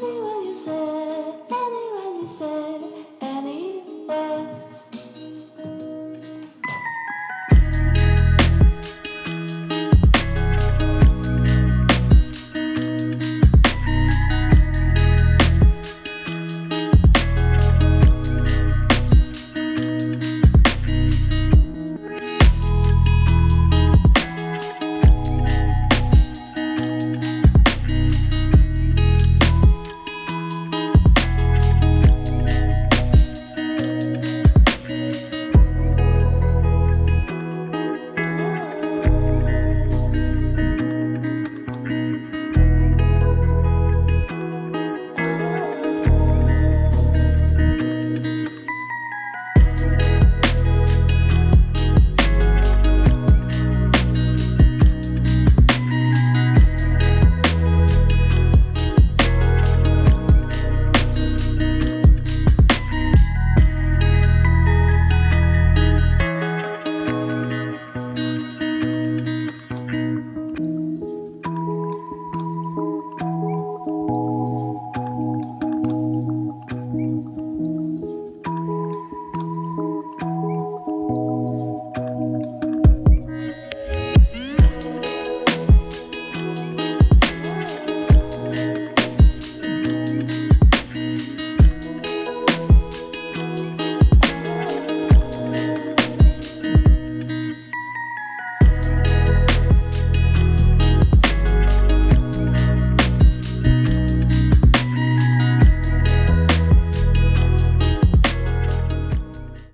funny when you say.